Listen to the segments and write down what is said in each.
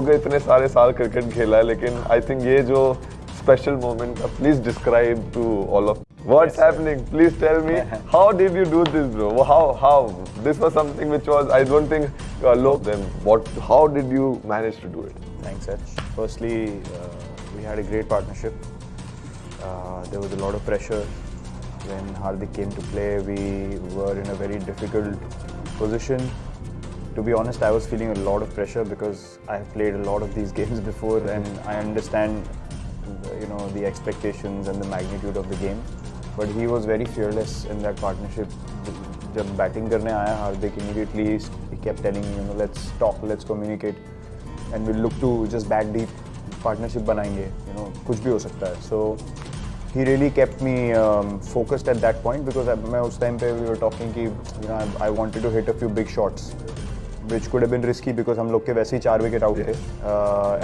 हो गए इतने सारे साल क्रिकेट खेला है लेकिन आई थिंक ये जो special moment please describe to all of what's yes, happening please tell me how did you do this bro how how this was something which was i don't think uh, low then what how did you manage to do it thanks Sach. firstly uh, we had a great partnership uh, there was a lot of pressure when Hardik came to play we were in a very difficult position to be honest, I was feeling a lot of pressure because I have played a lot of these games before and I understand, you know, the expectations and the magnitude of the game. But he was very fearless in that partnership. Jab batting करने आया Hardik immediately he kept telling me, you know, let's talk, let's communicate, and we'll look to just bat deep. Partnership बनाएंगे, you know, कुछ भी हो सकता है. So he really kept me um, focused at that point because मैं उस time पे we were talking कि you know I, I wanted to hit a few big shots Which could have been risky because हम लोग के वैसे ही चार विकेट आउट थे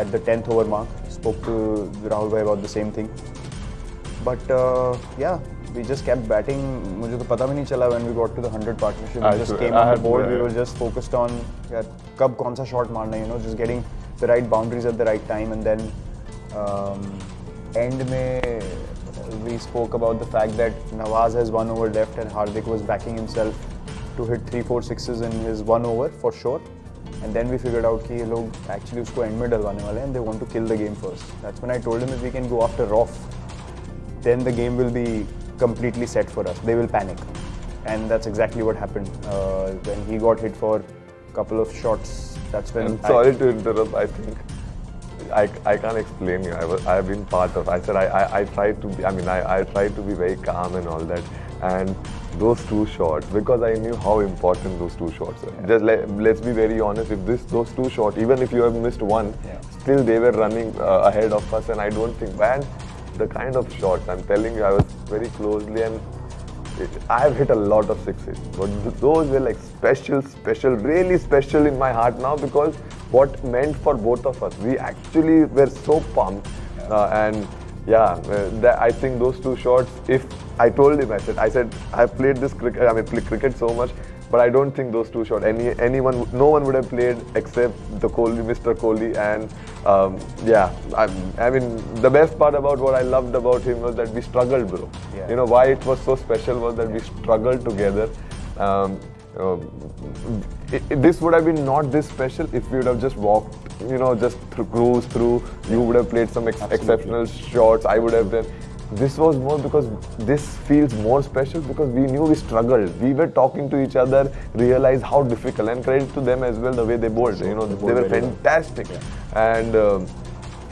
at the tenth over mark spoke to Rahul bhai about the same thing but yeah we just kept batting मुझे तो पता भी नहीं चला when we got to the 100 partnership we just came on the board we were just focused on यार कब कौन सा shot मारना you know just getting the right boundaries at the right time and then um, end में we spoke about the fact that Nawaz has one over left and Hardik was backing himself to hit three four sixes in his one over for sure. And then we figured out that ये actually उसको end में डलवाने वाले and they want to kill the game first. That's when I told him if we can go after Rauf, then the game will be completely set for us. They will panic. And that's exactly what happened. Uh, when he got hit for a couple of shots, that's when... I'm sorry I, to interrupt, I think. I, I can't explain you. I, was, I have been part of. I said I, I, I tried to be. I mean, I, I tried to be very calm and all that. And those two shots because I knew how important those two shots are. Yeah. Just let, let's be very honest. If this those two shots, even if you have missed one, yeah. still they were running uh, ahead of us, and I don't think man, the kind of shots I'm telling you, I was very closely and. I have hit a lot of sixes, but those were like special, special, really special in my heart now because what meant for both of us. We actually were so pumped, yeah. uh, and yeah, uh, I think those two shots. If I told him, I said, I said, I've played this cricket. I mean, play cricket so much, but I don't think those two shots. Any anyone, no one would have played except the Kohli, Mr. Kohli, and um, yeah. I, I, mean, the best part about what I loved about him was that we struggled, bro. Yeah. You know why it was so special was that we struggled together. Um, uh, it, it, this would have been not this special if we would have just walked, you know, just th cruise through. You would have played some ex exceptional shots. I would have done. This was more because this feels more special because we knew we struggled. We were talking to each other, realized how difficult, and credit to them as well the way they bowled. You know, they, they were fantastic, yeah. and. Um,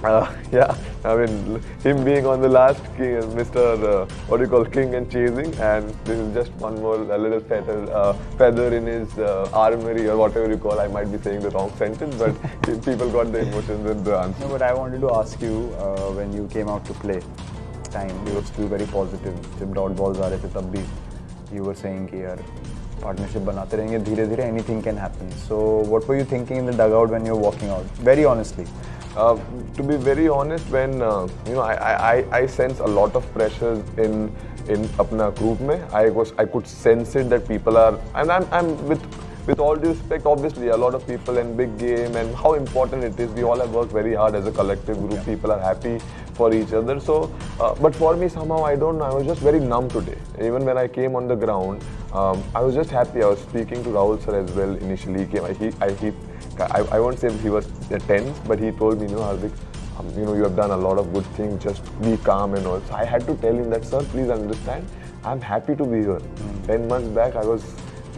uh, yeah, I mean, him being on the last king, Mr. Uh, what do you call king and chasing, and this is just one more a little feather, uh, feather in his uh, armory or whatever you call. I might be saying the wrong sentence, but people got the emotions and the answer. No, but I wanted to ask you uh, when you came out to play, time you were still very positive. जब dot balls आ रहे थे तब भी you were saying कि यार partnership बनाते रहेंगे धीरे धीरे anything can happen. So what were you thinking in the dugout when you were walking out? Very honestly. Uh, to be very honest, when uh, you know, I, I, I sense a lot of pressure in in apna group mein. I was I could sense it that people are, and I'm I'm with with all due respect, obviously a lot of people and big game and how important it is. We all have worked very hard as a collective group. Yeah. People are happy for each other. So, uh, but for me somehow I don't know. I was just very numb today. Even when I came on the ground, um, I was just happy. I was speaking to Rahul sir as well initially. He came, I, he, I, he I, I won't say he was tense, but he told me, you know, Hardik, um, you know, you have done a lot of good things, just be calm and all. So I had to tell him that, sir, please understand, I'm happy to be here. Mm. 10 months back, I was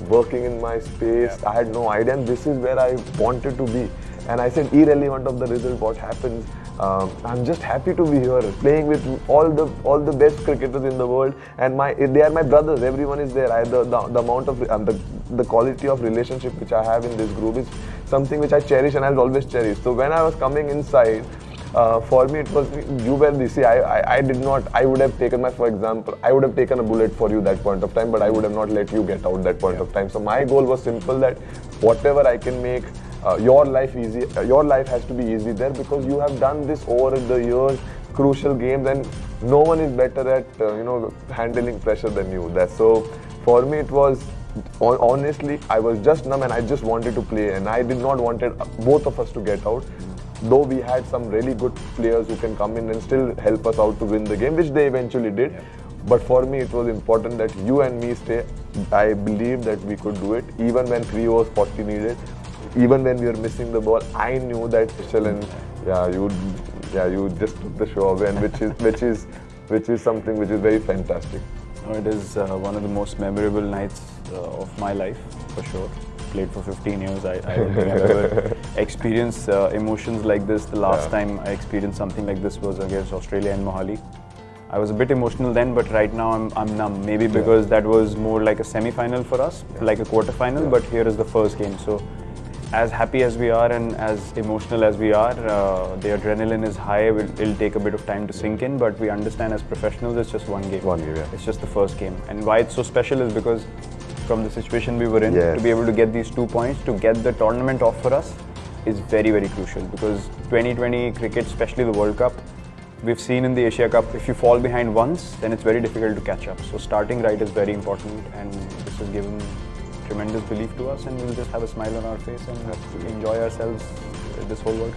working in my space, yeah. I had no idea, and this is where I wanted to be. And I said, irrelevant of the result, what happens, um, I'm just happy to be here, playing with all the all the best cricketers in the world, and my they are my brothers. Everyone is there. I, the, the, the amount of um, the the quality of relationship which I have in this group is something which I cherish and I'll always cherish. So when I was coming inside, uh, for me it was you were the see I, I, I did not I would have taken my for example I would have taken a bullet for you that point of time but I would have not let you get out that point yeah. of time so my goal was simple that whatever I can make uh, your life easy uh, your life has to be easy there because you have done this over the years crucial games and no one is better at uh, you know handling pressure than you that so for me it was honestly, I was just numb and I just wanted to play and I did not wanted both of us to get out. Though we had some really good players who can come in and still help us out to win the game, which they eventually did. But for me, it was important that you and me stay. I believe that we could do it, even when 3 overs 40 needed, even when we were missing the ball. I knew that Shailen, yeah, you, yeah, you just took the show away, and which is, which is, which is something which is very fantastic. It is uh, one of the most memorable nights uh, of my life, for sure. Played for 15 years. I, I don't think I've ever experienced uh, emotions like this. The last Yeah. time I experienced something like this was against Australia and Mohali. I was a bit emotional then, but right now I'm, I'm numb. Maybe because that was more like a semi-final for us, like a quarter-final. Yeah. But here is the first game, so as happy as we are and as emotional as we are, uh, the adrenaline is high. It'll, it'll take a bit of time to sink in, but we understand as professionals, it's just one game. One game, yeah. It's just the first game. And why it's so special is because from the situation we were in, Yes. to be able to get these two points, to get the tournament off for us, is very, very crucial. Because 2020 cricket, especially the World Cup, we've seen in the Asia Cup, if you fall behind once, then it's very difficult to catch up. So starting right is very important, and this has given tremendous belief to us, and we'll just have a smile on our face and enjoy ourselves this whole World Cup.